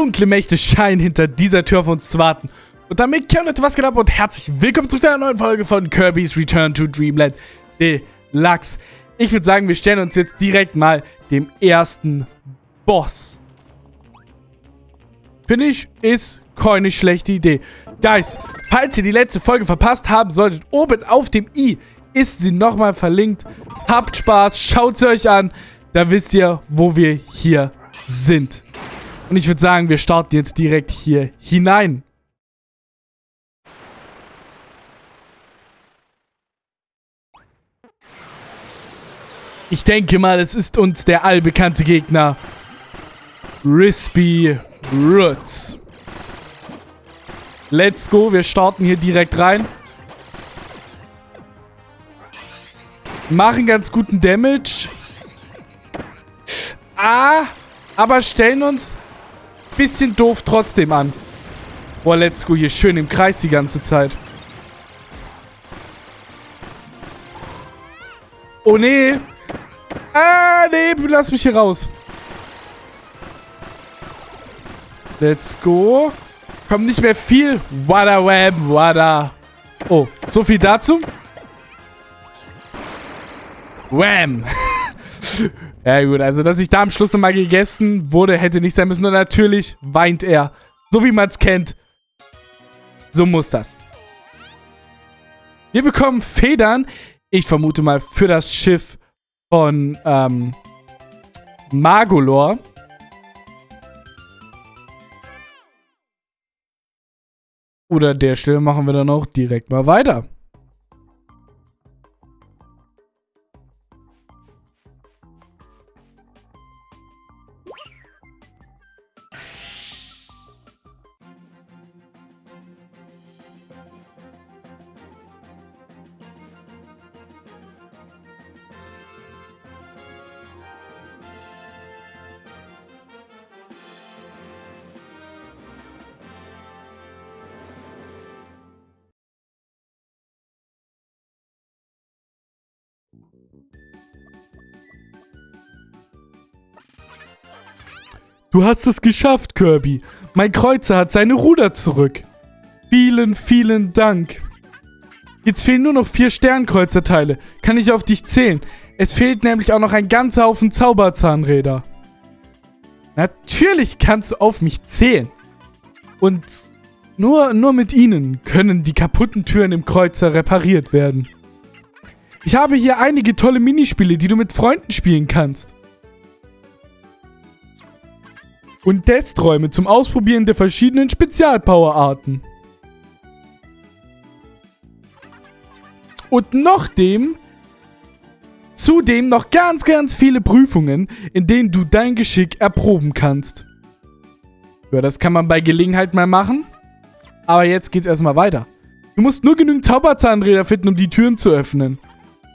dunkle Mächte scheinen hinter dieser Tür auf uns zu warten. Und damit kehren Leute, was geht ab und herzlich willkommen zu einer neuen Folge von Kirby's Return to Dreamland Deluxe. Ich würde sagen, wir stellen uns jetzt direkt mal dem ersten Boss. Finde ich, ist keine schlechte Idee. Guys, falls ihr die letzte Folge verpasst haben solltet, oben auf dem i ist sie nochmal verlinkt. Habt Spaß, schaut sie euch an. Da wisst ihr, wo wir hier sind. Und ich würde sagen, wir starten jetzt direkt hier hinein. Ich denke mal, es ist uns der allbekannte Gegner. Rispy Roots. Let's go, wir starten hier direkt rein. Machen ganz guten Damage. Ah, aber stellen uns bisschen doof trotzdem an. Boah, let's go, hier schön im Kreis die ganze Zeit. Oh, nee. Ah, nee, lass mich hier raus. Let's go. Kommt nicht mehr viel. Wada wham, wada. Oh, so viel dazu. Wham. ja gut, also dass ich da am Schluss nochmal gegessen wurde, hätte nicht sein müssen. Und natürlich weint er. So wie man es kennt. So muss das. Wir bekommen Federn. Ich vermute mal für das Schiff von ähm, Magolor. Oder der Stelle machen wir dann auch direkt mal weiter. Du hast es geschafft, Kirby. Mein Kreuzer hat seine Ruder zurück. Vielen, vielen Dank. Jetzt fehlen nur noch vier Sternkreuzerteile. Kann ich auf dich zählen? Es fehlt nämlich auch noch ein ganzer Haufen Zauberzahnräder. Natürlich kannst du auf mich zählen. Und nur, nur mit ihnen können die kaputten Türen im Kreuzer repariert werden. Ich habe hier einige tolle Minispiele, die du mit Freunden spielen kannst. Und Testräume zum Ausprobieren der verschiedenen Spezialpowerarten. Und noch dem, zudem noch ganz, ganz viele Prüfungen, in denen du dein Geschick erproben kannst. Ja, das kann man bei Gelegenheit mal machen. Aber jetzt geht's erstmal weiter. Du musst nur genügend Zauberzahnräder finden, um die Türen zu öffnen.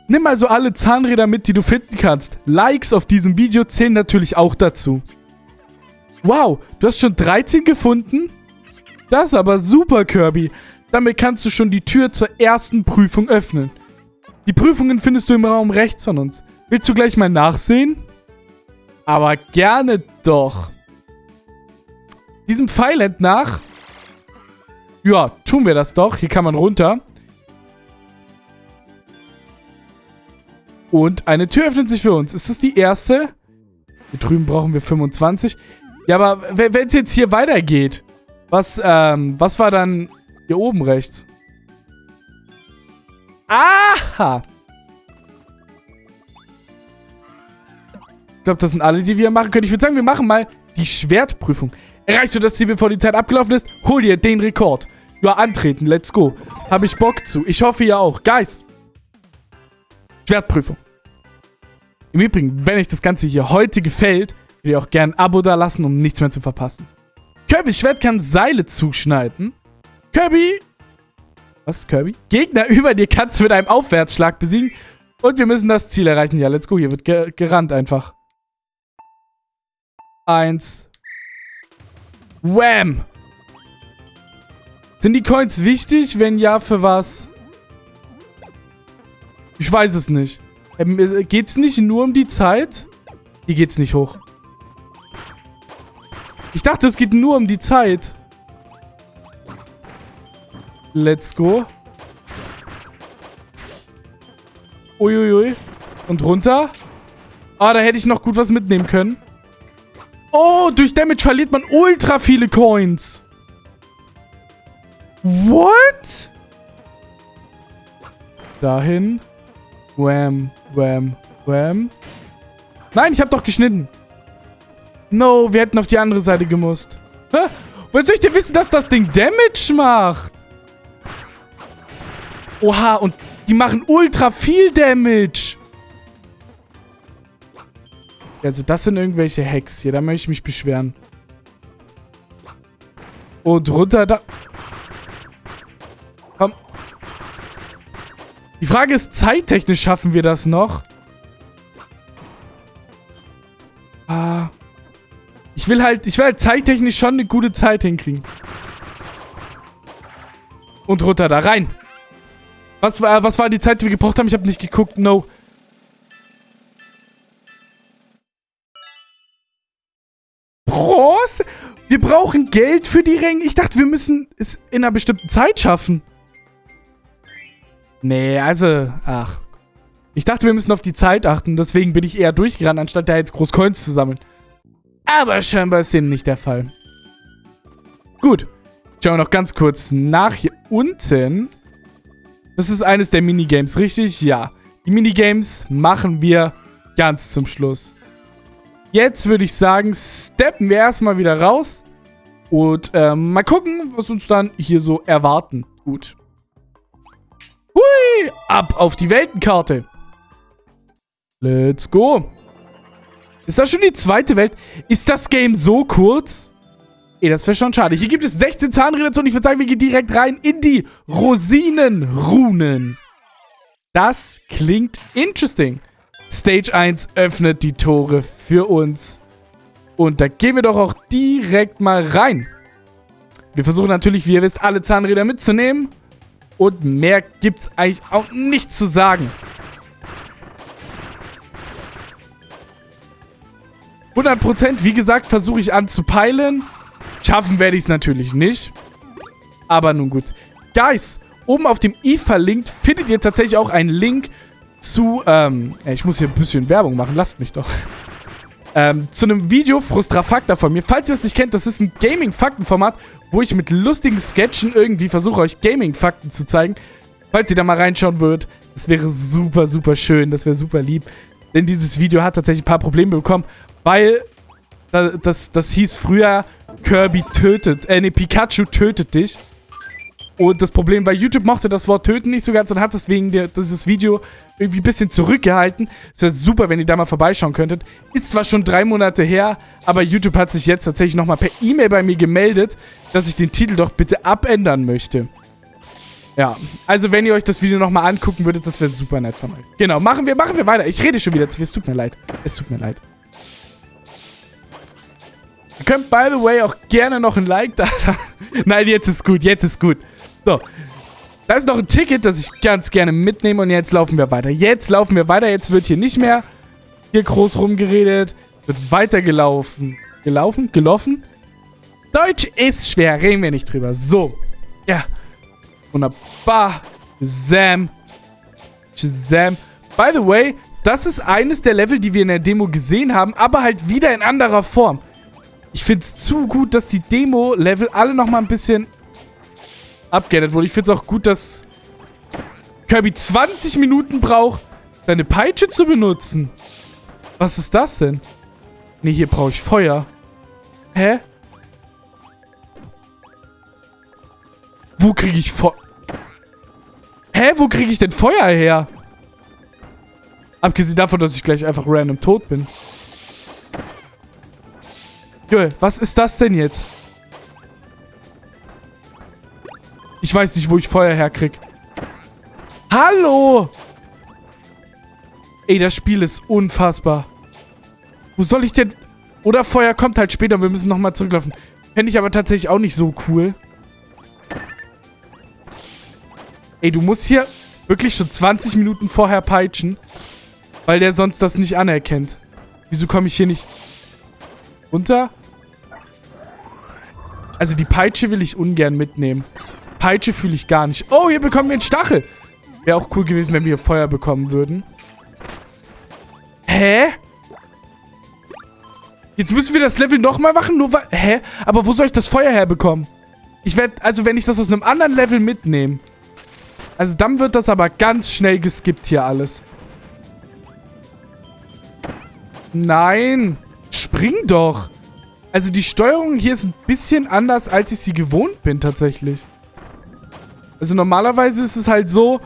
Nimm also alle Zahnräder mit, die du finden kannst. Likes auf diesem Video zählen natürlich auch dazu. Wow, du hast schon 13 gefunden? Das ist aber super, Kirby. Damit kannst du schon die Tür zur ersten Prüfung öffnen. Die Prüfungen findest du im Raum rechts von uns. Willst du gleich mal nachsehen? Aber gerne doch. Diesem Pfeil nach. Ja, tun wir das doch. Hier kann man runter. Und eine Tür öffnet sich für uns. Ist das die erste? Hier drüben brauchen wir 25. Ja, aber wenn es jetzt hier weitergeht, was, ähm, was war dann hier oben rechts? Aha! Ich glaube, das sind alle, die wir machen können. Ich würde sagen, wir machen mal die Schwertprüfung. Erreichst du das Ziel, bevor die Zeit abgelaufen ist? Hol dir den Rekord. Ja, antreten. Let's go. Habe ich Bock zu. Ich hoffe, ihr auch. Guys. Schwertprüfung. Im Übrigen, wenn euch das Ganze hier heute gefällt, würde ich auch gerne ein Abo da lassen, um nichts mehr zu verpassen. Kirbys Schwert kann Seile zuschneiden. Kirby... Was ist Kirby? Gegner über dir kannst du mit einem Aufwärtsschlag besiegen. Und wir müssen das Ziel erreichen. Ja, let's go. Hier wird ge gerannt einfach. Eins. Wham! Sind die Coins wichtig? Wenn ja, für was? Ich weiß es nicht. Ähm, geht's nicht nur um die Zeit? Hier geht's nicht hoch. Ich dachte, es geht nur um die Zeit. Let's go. Uiuiui. Und runter. Ah, da hätte ich noch gut was mitnehmen können. Oh, durch Damage verliert man ultra viele Coins. What? Dahin. Wham, wham, wham. Nein, ich habe doch geschnitten. No, wir hätten auf die andere Seite gemusst. Hä? Woher soll ich denn wissen, dass das Ding Damage macht? Oha, und die machen ultra viel Damage. Also das sind irgendwelche Hacks hier. Da möchte ich mich beschweren. Und runter da... Die Frage ist, zeittechnisch schaffen wir das noch? Ah. Ich will halt, ich will halt zeittechnisch schon eine gute Zeit hinkriegen. Und runter da rein. Was, äh, was war die Zeit, die wir gebraucht haben? Ich habe nicht geguckt. No. Bronze? Wir brauchen Geld für die Ränge. Ich dachte, wir müssen es in einer bestimmten Zeit schaffen. Nee, also, ach. Ich dachte, wir müssen auf die Zeit achten. Deswegen bin ich eher durchgerannt, anstatt da jetzt groß Coins zu sammeln. Aber scheinbar ist dem nicht der Fall. Gut. Schauen wir noch ganz kurz nach hier unten. Das ist eines der Minigames, richtig? Ja. Die Minigames machen wir ganz zum Schluss. Jetzt würde ich sagen, steppen wir erstmal wieder raus. Und ähm, mal gucken, was uns dann hier so erwarten. Gut. Hui! Ab auf die Weltenkarte. Let's go. Ist das schon die zweite Welt? Ist das Game so kurz? Ey, das wäre schon schade. Hier gibt es 16 Zahnräder und ich würde sagen, wir gehen direkt rein in die Rosinenrunen. Das klingt interesting. Stage 1 öffnet die Tore für uns. Und da gehen wir doch auch direkt mal rein. Wir versuchen natürlich, wie ihr wisst, alle Zahnräder mitzunehmen. Und mehr gibt es eigentlich auch nicht zu sagen. 100%, wie gesagt, versuche ich anzupeilen. Schaffen werde ich es natürlich nicht. Aber nun gut. Guys, oben auf dem i verlinkt findet ihr tatsächlich auch einen Link zu, ähm, ich muss hier ein bisschen Werbung machen, lasst mich doch. Ähm, zu einem Video Frustrafakta von mir. Falls ihr das nicht kennt, das ist ein Gaming-Fakten-Format, wo ich mit lustigen Sketchen irgendwie versuche, euch Gaming-Fakten zu zeigen. Falls ihr da mal reinschauen würdet, das wäre super, super schön, das wäre super lieb. Denn dieses Video hat tatsächlich ein paar Probleme bekommen, weil das, das hieß früher Kirby tötet, äh, ne, Pikachu tötet dich. Und das Problem war, YouTube mochte das Wort töten nicht so ganz und hat deswegen der, dieses Video irgendwie ein bisschen zurückgehalten. Es wäre super, wenn ihr da mal vorbeischauen könntet. Ist zwar schon drei Monate her, aber YouTube hat sich jetzt tatsächlich nochmal per E-Mail bei mir gemeldet, dass ich den Titel doch bitte abändern möchte. Ja, also wenn ihr euch das Video nochmal angucken würdet, das wäre super nett von euch. Genau, machen wir, machen wir weiter. Ich rede schon wieder zu viel, es tut mir leid. Es tut mir leid. Ihr könnt, by the way, auch gerne noch ein Like da Nein, jetzt ist gut, jetzt ist gut. So. Da ist noch ein Ticket, das ich ganz gerne mitnehme und jetzt laufen wir weiter. Jetzt laufen wir weiter, jetzt wird hier nicht mehr hier groß rumgeredet. Es wird weitergelaufen. Gelaufen? Gelaufen? Deutsch ist schwer, reden wir nicht drüber. So. Ja. Wunderbar. Shazam. Shazam. By the way, das ist eines der Level, die wir in der Demo gesehen haben, aber halt wieder in anderer Form. Ich finde es zu gut, dass die Demo-Level alle nochmal ein bisschen upgradet wurde. Ich finde es auch gut, dass Kirby 20 Minuten braucht, seine Peitsche zu benutzen. Was ist das denn? Ne, hier brauche ich Feuer. Hä? Wo kriege ich Feuer? Hä, wo kriege ich denn Feuer her? Abgesehen davon, dass ich gleich einfach random tot bin. Joel, was ist das denn jetzt? Weiß nicht, wo ich Feuer herkrieg. Hallo! Ey, das Spiel ist unfassbar. Wo soll ich denn... Oder Feuer kommt halt später wir müssen nochmal zurücklaufen. Fände ich aber tatsächlich auch nicht so cool. Ey, du musst hier wirklich schon 20 Minuten vorher peitschen. Weil der sonst das nicht anerkennt. Wieso komme ich hier nicht runter? Also die Peitsche will ich ungern mitnehmen. Peitsche fühle ich gar nicht. Oh, hier bekommen wir einen Stachel. Wäre auch cool gewesen, wenn wir Feuer bekommen würden. Hä? Jetzt müssen wir das Level nochmal machen, nur weil... Hä? Aber wo soll ich das Feuer herbekommen? Ich werde... Also, wenn ich das aus einem anderen Level mitnehme... Also, dann wird das aber ganz schnell geskippt hier alles. Nein. Spring doch. Also, die Steuerung hier ist ein bisschen anders, als ich sie gewohnt bin, tatsächlich. Also, normalerweise ist es halt so,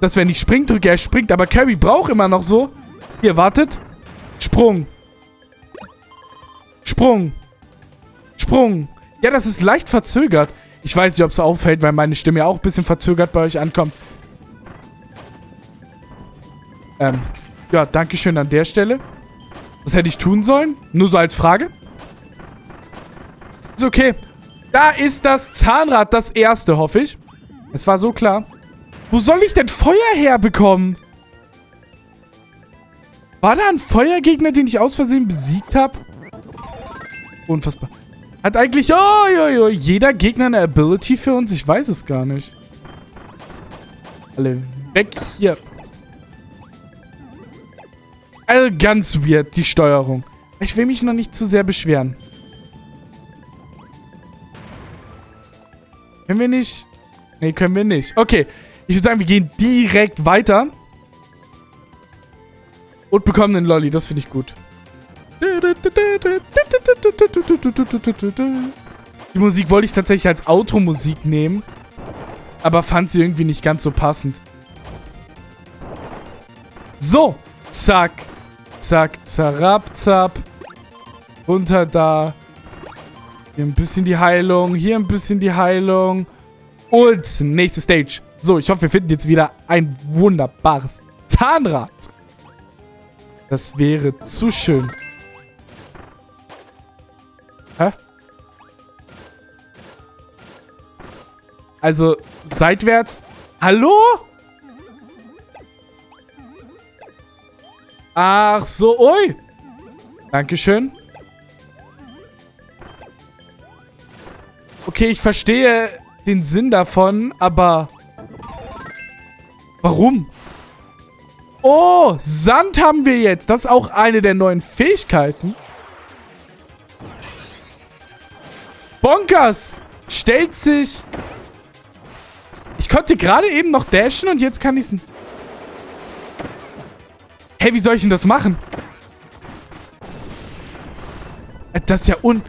dass wenn ich Spring drücke, er springt. Aber Kirby braucht immer noch so... Hier, wartet. Sprung. Sprung. Sprung. Ja, das ist leicht verzögert. Ich weiß nicht, ob es auffällt, weil meine Stimme ja auch ein bisschen verzögert bei euch ankommt. Ähm, ja, Dankeschön an der Stelle. Was hätte ich tun sollen? Nur so als Frage. Ist okay. Da ist das Zahnrad, das erste, hoffe ich. Es war so klar. Wo soll ich denn Feuer herbekommen? War da ein Feuergegner, den ich aus Versehen besiegt habe? Unfassbar. Hat eigentlich oh, oh, oh, jeder Gegner eine Ability für uns? Ich weiß es gar nicht. Alle weg hier. Also ganz weird, die Steuerung. Ich will mich noch nicht zu sehr beschweren. Können wir nicht? Nee, können wir nicht. Okay, ich würde sagen, wir gehen direkt weiter. Und bekommen einen Lolly, das finde ich gut. Die Musik wollte ich tatsächlich als Automusik nehmen, aber fand sie irgendwie nicht ganz so passend. So, zack, zack, zarab, zap. Runter da. Hier ein bisschen die Heilung, hier ein bisschen die Heilung. Und nächste Stage. So, ich hoffe, wir finden jetzt wieder ein wunderbares Zahnrad. Das wäre zu schön. Hä? Also, seitwärts. Hallo? Ach so, ui. Dankeschön. Okay, ich verstehe den Sinn davon, aber... Warum? Oh, Sand haben wir jetzt. Das ist auch eine der neuen Fähigkeiten. Bonkers stellt sich... Ich konnte gerade eben noch dashen und jetzt kann ich es... Hey, wie soll ich denn das machen? Äh, das ist ja un...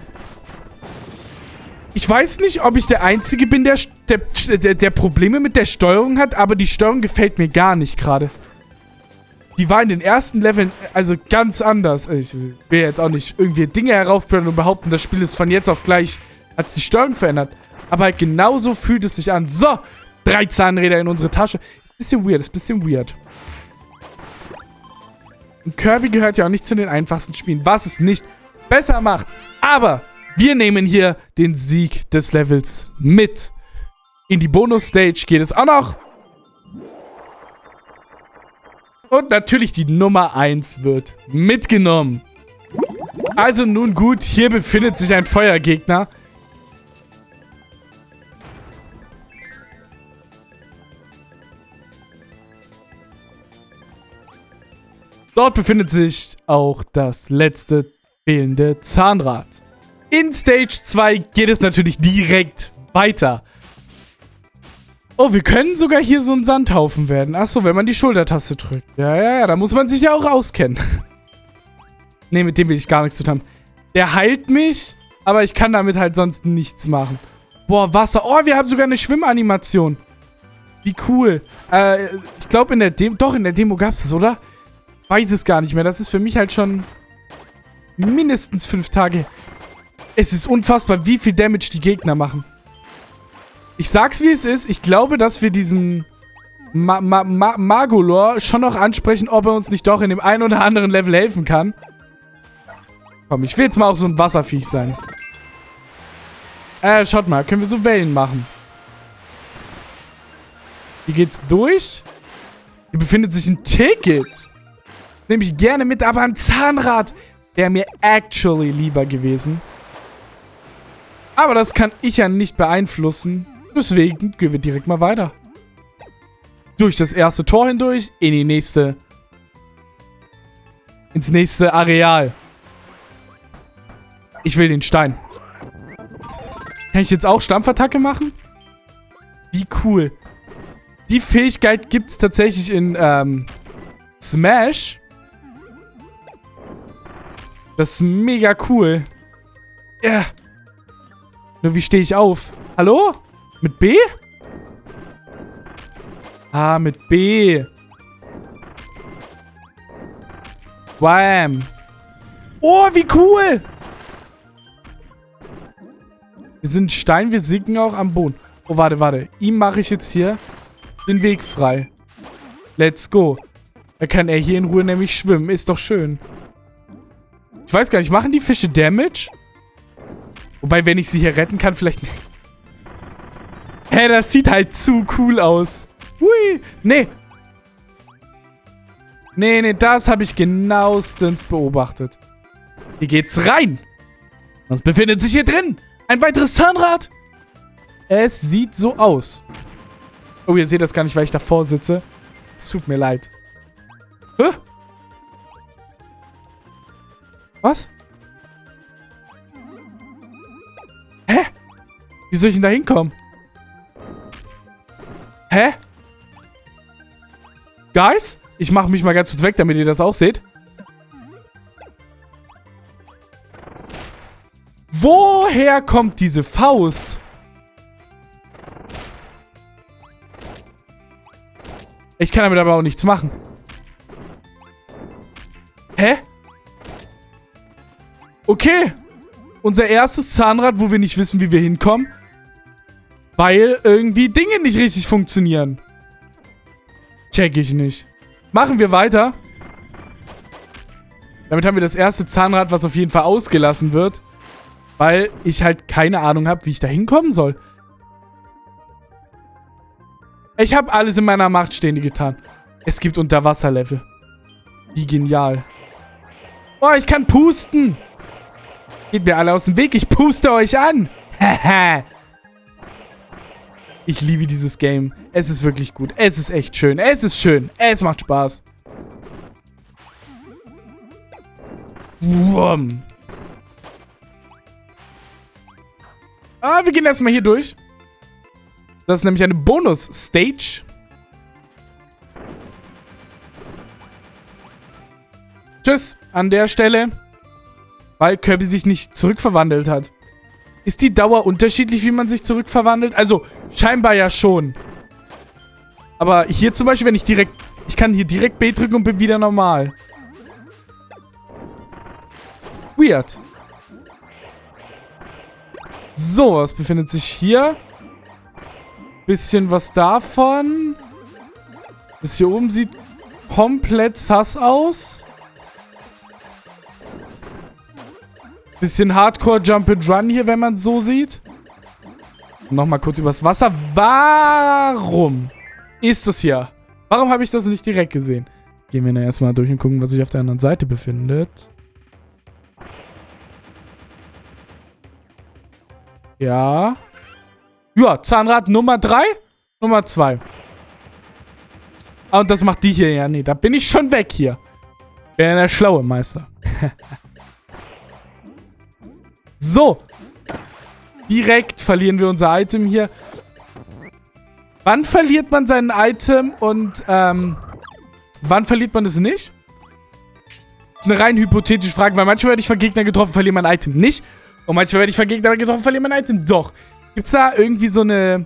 Ich weiß nicht, ob ich der Einzige bin, der, der, der Probleme mit der Steuerung hat, aber die Steuerung gefällt mir gar nicht gerade. Die war in den ersten Leveln also ganz anders. Ich will jetzt auch nicht irgendwie Dinge heraufbringen und behaupten, das Spiel ist von jetzt auf gleich hat sich die Steuerung verändert. Aber halt genauso fühlt es sich an. So, drei Zahnräder in unsere Tasche. Ist ein bisschen weird, ist ein bisschen weird. Und Kirby gehört ja auch nicht zu den einfachsten Spielen, was es nicht besser macht. Aber wir nehmen hier den Sieg des Levels mit. In die Bonus-Stage geht es auch noch. Und natürlich die Nummer 1 wird mitgenommen. Also nun gut, hier befindet sich ein Feuergegner. Dort befindet sich auch das letzte fehlende Zahnrad. In Stage 2 geht es natürlich direkt weiter. Oh, wir können sogar hier so ein Sandhaufen werden. Achso, wenn man die Schultertaste drückt. Ja, ja, ja, da muss man sich ja auch auskennen. ne, mit dem will ich gar nichts zu tun haben. Der heilt mich, aber ich kann damit halt sonst nichts machen. Boah, Wasser. Oh, wir haben sogar eine Schwimmanimation. Wie cool. Äh, ich glaube in der Demo... Doch, in der Demo gab es das, oder? weiß es gar nicht mehr. Das ist für mich halt schon mindestens fünf Tage. Es ist unfassbar, wie viel Damage die Gegner machen. Ich sag's, wie es ist. Ich glaube, dass wir diesen Ma Ma Ma Magolor schon noch ansprechen, ob er uns nicht doch in dem einen oder anderen Level helfen kann. Komm, ich will jetzt mal auch so ein Wasserviech sein. Äh, schaut mal. Können wir so Wellen machen. Hier geht's durch. Hier befindet sich ein Ticket. Nehme ich gerne mit, aber ein Zahnrad wäre mir actually lieber gewesen. Aber das kann ich ja nicht beeinflussen. Deswegen gehen wir direkt mal weiter. Durch das erste Tor hindurch, in die nächste... Ins nächste Areal. Ich will den Stein. Kann ich jetzt auch Stampfattacke machen? Wie cool. Die Fähigkeit gibt es tatsächlich in ähm, Smash. Das ist mega cool. Ja. Yeah. Nur wie stehe ich auf? Hallo? Mit B? Ah, mit B. Wham. Oh, wie cool. Wir sind Stein, wir sinken auch am Boden. Oh, warte, warte. Ihm mache ich jetzt hier den Weg frei. Let's go. Da kann er hier in Ruhe nämlich schwimmen. Ist doch schön. Ich weiß gar nicht, machen die Fische Damage? Wobei, wenn ich sie hier retten kann, vielleicht nicht. Hä, das sieht halt zu cool aus. Hui. Nee. Nee, nee, das habe ich genauestens beobachtet. Hier geht's rein. Was befindet sich hier drin? Ein weiteres Zahnrad. Es sieht so aus. Oh, ihr seht das gar nicht, weil ich davor sitze. Es tut mir leid. Hä? Was? Wie soll ich denn da hinkommen? Hä? Guys? Ich mache mich mal ganz kurz weg, damit ihr das auch seht. Woher kommt diese Faust? Ich kann damit aber auch nichts machen. Hä? Okay. Unser erstes Zahnrad, wo wir nicht wissen, wie wir hinkommen. Weil irgendwie Dinge nicht richtig funktionieren. Check ich nicht. Machen wir weiter. Damit haben wir das erste Zahnrad, was auf jeden Fall ausgelassen wird. Weil ich halt keine Ahnung habe, wie ich da hinkommen soll. Ich habe alles in meiner Macht Stehende getan. Es gibt Unterwasserlevel. Wie genial. Oh, ich kann pusten. Geht mir alle aus dem Weg. Ich puste euch an. Ich liebe dieses Game. Es ist wirklich gut. Es ist echt schön. Es ist schön. Es macht Spaß. Wurm. Ah, wir gehen erstmal hier durch. Das ist nämlich eine Bonus-Stage. Tschüss an der Stelle, weil Kirby sich nicht zurückverwandelt hat. Ist die Dauer unterschiedlich, wie man sich zurückverwandelt? Also, scheinbar ja schon. Aber hier zum Beispiel, wenn ich direkt... Ich kann hier direkt B drücken und bin wieder normal. Weird. So, was befindet sich hier? Bisschen was davon. Das hier oben sieht komplett sass aus. Bisschen Hardcore Jump and Run hier, wenn man es so sieht. Nochmal kurz übers Wasser. Warum ist das hier? Warum habe ich das nicht direkt gesehen? Gehen wir dann erstmal durch und gucken, was sich auf der anderen Seite befindet. Ja. Ja, Zahnrad Nummer 3, Nummer 2. Ah, und das macht die hier. Ja, nee, da bin ich schon weg hier. Bin der schlaue Meister. so. Direkt verlieren wir unser Item hier. Wann verliert man sein Item und, ähm, wann verliert man es nicht? Das ist eine rein hypothetische Frage, weil manchmal werde ich von Gegnern getroffen, verliere mein Item nicht. Und manchmal werde ich von Gegnern getroffen, verliere mein Item doch. Gibt es da irgendwie so eine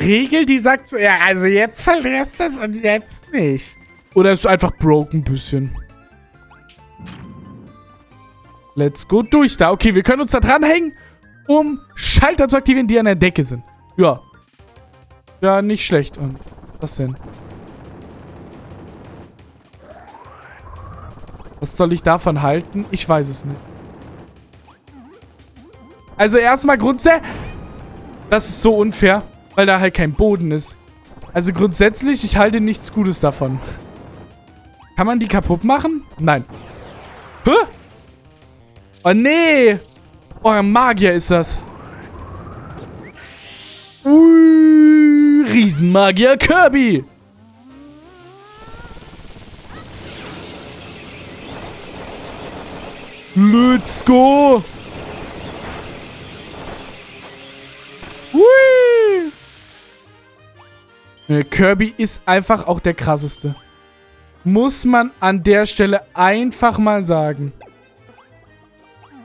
Regel, die sagt so, ja, also jetzt verlierst du es und jetzt nicht? Oder ist es einfach broken ein bisschen? Let's go durch da. Okay, wir können uns da dranhängen, um Schalter zu aktivieren, die an der Decke sind. Ja. Ja, nicht schlecht. Und was denn? Was soll ich davon halten? Ich weiß es nicht. Also erstmal grundsätzlich... Das ist so unfair, weil da halt kein Boden ist. Also grundsätzlich, ich halte nichts Gutes davon. Kann man die kaputt machen? Nein. Hä? Oh, nee. Oh, Euer Magier ist das. Ui, Riesenmagier Kirby. Let's go. Ui. Kirby ist einfach auch der krasseste. Muss man an der Stelle einfach mal sagen.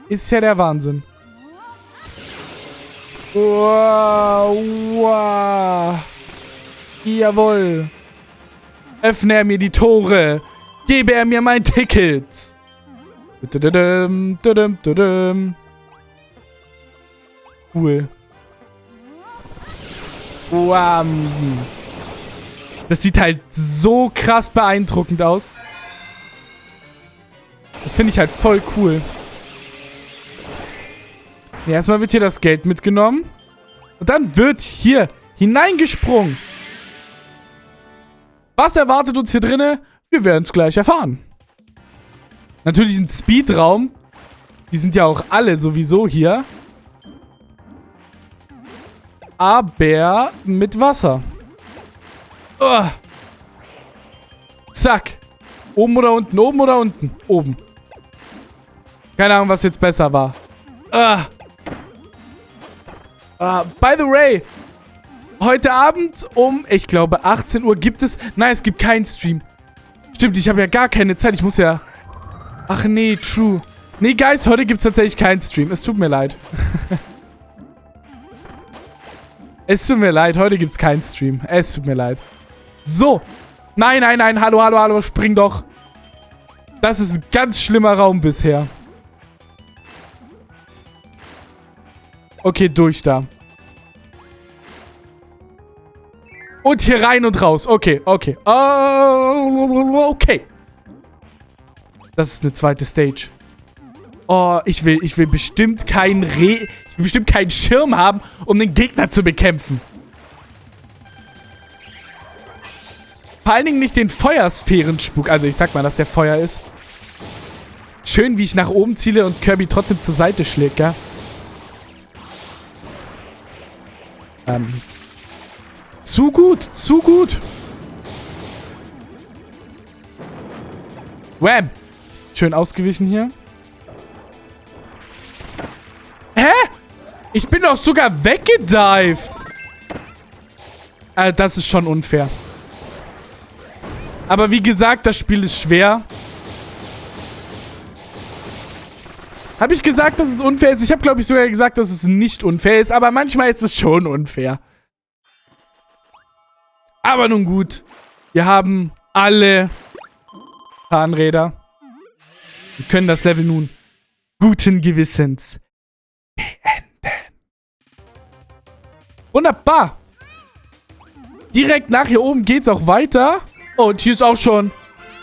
Ist ja der Wahnsinn. Wow, wow. Jawohl. Öffne er mir die Tore. Gebe er mir mein Ticket. Cool. Wow. Das sieht halt so krass beeindruckend aus. Das finde ich halt voll cool. Erstmal wird hier das Geld mitgenommen. Und dann wird hier hineingesprungen. Was erwartet uns hier drinnen? Wir werden es gleich erfahren. Natürlich ein Speedraum. Die sind ja auch alle sowieso hier. Aber mit Wasser. Oh. Zack. Oben oder unten? Oben oder unten? Oben. Keine Ahnung, was jetzt besser war. Ah. Uh, by the way, heute Abend um, ich glaube, 18 Uhr gibt es... Nein, es gibt keinen Stream. Stimmt, ich habe ja gar keine Zeit. Ich muss ja... Ach nee, true. Nee, Guys, heute gibt es tatsächlich keinen Stream. Es tut mir leid. es tut mir leid, heute gibt es keinen Stream. Es tut mir leid. So. Nein, nein, nein. Hallo, hallo, hallo. Spring doch. Das ist ein ganz schlimmer Raum bisher. Okay, durch da. Und hier rein und raus. Okay, okay. Oh, okay. Das ist eine zweite Stage. Oh, ich will, ich will bestimmt keinen Re... Ich will bestimmt keinen Schirm haben, um den Gegner zu bekämpfen. Vor allen Dingen nicht den Feuersphärenspuk. Also ich sag mal, dass der Feuer ist. Schön, wie ich nach oben ziele und Kirby trotzdem zur Seite schlägt, gell? Ähm, zu gut, zu gut. Wham! Schön ausgewichen hier. Hä? Ich bin doch sogar weggedived. Äh, das ist schon unfair. Aber wie gesagt, das Spiel ist schwer. Habe ich gesagt, dass es unfair ist? Ich habe, glaube ich, sogar gesagt, dass es nicht unfair ist. Aber manchmal ist es schon unfair. Aber nun gut. Wir haben alle Zahnräder. Wir können das Level nun guten Gewissens beenden. Wunderbar. Direkt nach hier oben geht es auch weiter. Und hier ist auch schon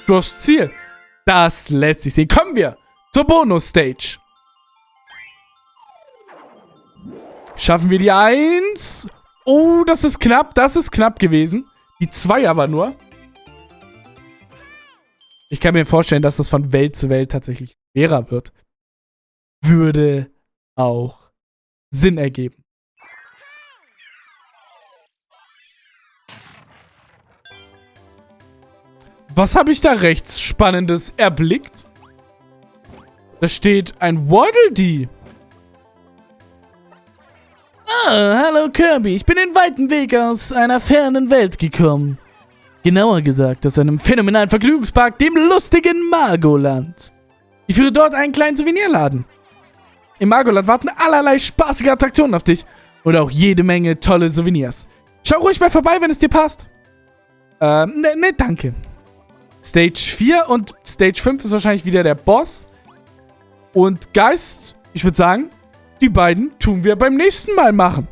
das Ziel. Das lässt sich sehen. Kommen wir zur Bonus-Stage. Schaffen wir die 1. Oh, das ist knapp. Das ist knapp gewesen. Die 2 aber nur. Ich kann mir vorstellen, dass das von Welt zu Welt tatsächlich schwerer wird. Würde auch Sinn ergeben. Was habe ich da rechts Spannendes erblickt? Da steht ein Waddle Dee. Ah, hallo Kirby. Ich bin den weiten Weg aus einer fernen Welt gekommen. Genauer gesagt aus einem phänomenalen Vergnügungspark, dem lustigen Margoland. Ich führe dort einen kleinen Souvenirladen. Im Margoland warten allerlei spaßige Attraktionen auf dich. Und auch jede Menge tolle Souvenirs. Schau ruhig mal vorbei, wenn es dir passt. Ähm, ne, ne, danke. Stage 4 und Stage 5 ist wahrscheinlich wieder der Boss. Und Geist, ich würde sagen, die beiden tun wir beim nächsten Mal machen.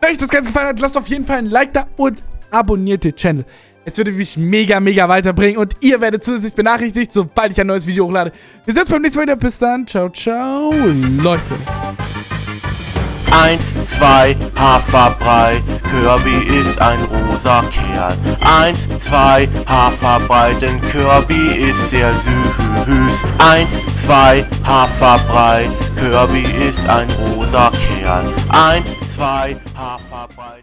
Wenn euch das Ganze gefallen hat, lasst auf jeden Fall ein Like da und abonniert den Channel. Es würde mich mega, mega weiterbringen und ihr werdet zusätzlich benachrichtigt, sobald ich ein neues Video hochlade. Wir sehen uns beim nächsten Mal wieder. Bis dann. Ciao, ciao, Leute. 1, 2, Haferbrei, Kirby ist ein rosa Kerl. 1, 2, Haferbrei, denn Kirby ist sehr süß. 1, 2, Haferbrei, Kirby ist ein rosa Kerl. 1, 2, Haferbrei,